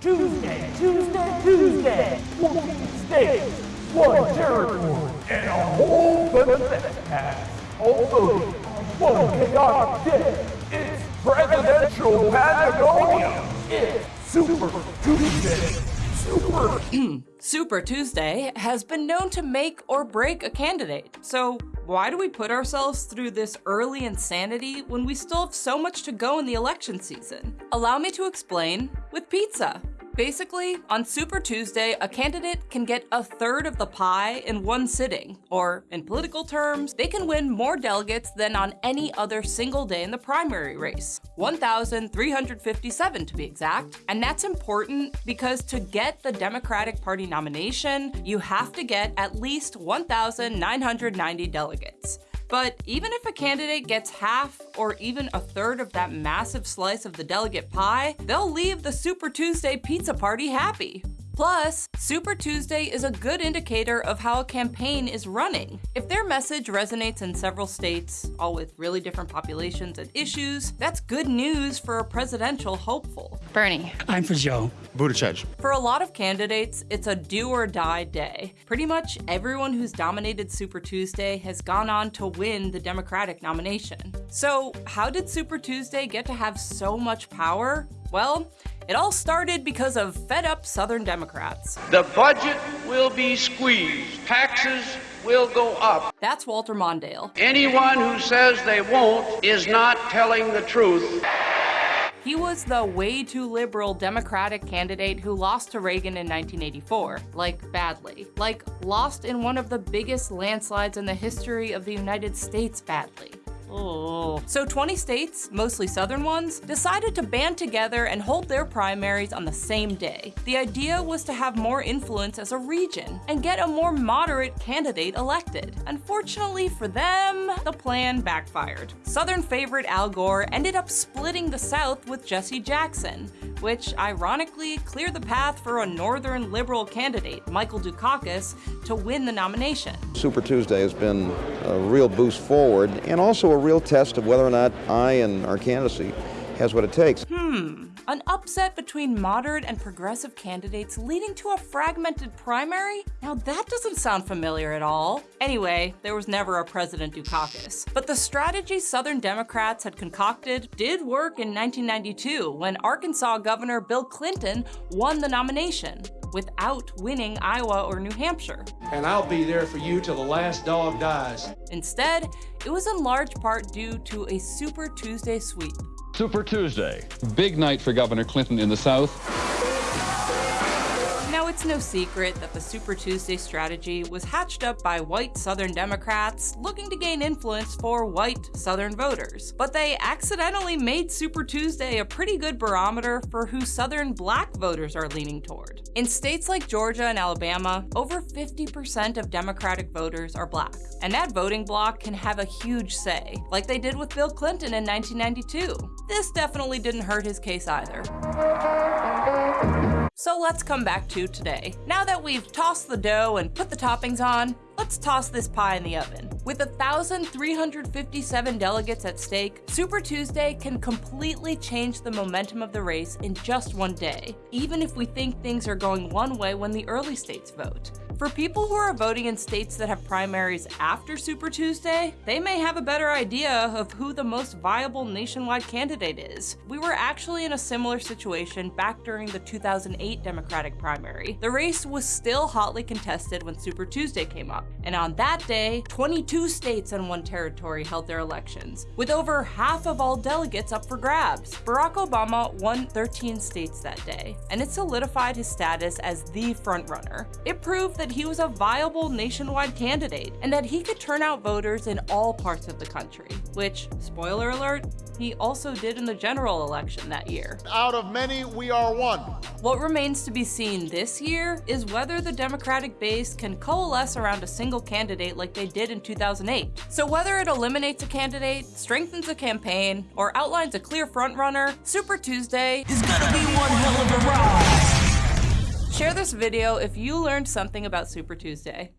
Tuesday, Tuesday, Tuesday. 14 states, one territory, and a whole bunch of voting on one chaotic day. It's presidential Patagonia. It's Super Tuesday. Super Super Tuesday has been known to make or break a candidate, so why do we put ourselves through this early insanity when we still have so much to go in the election season? Allow me to explain with pizza. Basically, on Super Tuesday, a candidate can get a third of the pie in one sitting, or in political terms, they can win more delegates than on any other single day in the primary race, 1,357 to be exact. And that's important because to get the Democratic Party nomination, you have to get at least 1,990 delegates. But even if a candidate gets half or even a third of that massive slice of the delegate pie, they'll leave the Super Tuesday pizza party happy. Plus, Super Tuesday is a good indicator of how a campaign is running. If their message resonates in several states, all with really different populations and issues, that's good news for a presidential hopeful. Bernie. I'm for Joe. Buttigieg. For a lot of candidates, it's a do or die day. Pretty much everyone who's dominated Super Tuesday has gone on to win the Democratic nomination. So how did Super Tuesday get to have so much power? Well, it all started because of fed up Southern Democrats. The budget will be squeezed. Taxes will go up. That's Walter Mondale. Anyone who says they won't is not telling the truth. He was the way too liberal Democratic candidate who lost to Reagan in 1984, like badly. Like lost in one of the biggest landslides in the history of the United States badly. Oh. So 20 states, mostly southern ones, decided to band together and hold their primaries on the same day. The idea was to have more influence as a region and get a more moderate candidate elected. Unfortunately for them, the plan backfired. Southern favorite Al Gore ended up splitting the South with Jesse Jackson, which ironically cleared the path for a northern liberal candidate, Michael Dukakis, to win the nomination. Super Tuesday has been a real boost forward and also a real test of whether or not I and our candidacy has what it takes. Hmm, Hmm. an upset between moderate and progressive candidates leading to a fragmented primary? Now that doesn't sound familiar at all. Anyway, there was never a President Dukakis. But the strategy Southern Democrats had concocted did work in 1992 when Arkansas Governor Bill Clinton won the nomination without winning Iowa or New Hampshire. And I'll be there for you till the last dog dies. Instead, it was in large part due to a Super Tuesday sweep. Super Tuesday. Big night for Governor Clinton in the South. It's no secret that the Super Tuesday strategy was hatched up by white Southern Democrats looking to gain influence for white Southern voters. But they accidentally made Super Tuesday a pretty good barometer for who Southern black voters are leaning toward. In states like Georgia and Alabama, over 50% of Democratic voters are black. And that voting bloc can have a huge say, like they did with Bill Clinton in 1992. This definitely didn't hurt his case either. So let's come back to today. Now that we've tossed the dough and put the toppings on, let's toss this pie in the oven. With 1,357 delegates at stake, Super Tuesday can completely change the momentum of the race in just one day, even if we think things are going one way when the early states vote. For people who are voting in states that have primaries after Super Tuesday, they may have a better idea of who the most viable nationwide candidate is. We were actually in a similar situation back during the 2008 Democratic primary. The race was still hotly contested when Super Tuesday came up, and on that day, 22 states and one territory held their elections, with over half of all delegates up for grabs. Barack Obama won 13 states that day, and it solidified his status as the frontrunner. It proved that he was a viable nationwide candidate and that he could turn out voters in all parts of the country, which, spoiler alert, he also did in the general election that year. Out of many, we are one. What remains to be seen this year is whether the Democratic base can coalesce around a single candidate like they did in 2008. So whether it eliminates a candidate, strengthens a campaign, or outlines a clear frontrunner, Super Tuesday is gonna be one hell of a ride! Share this video if you learned something about Super Tuesday.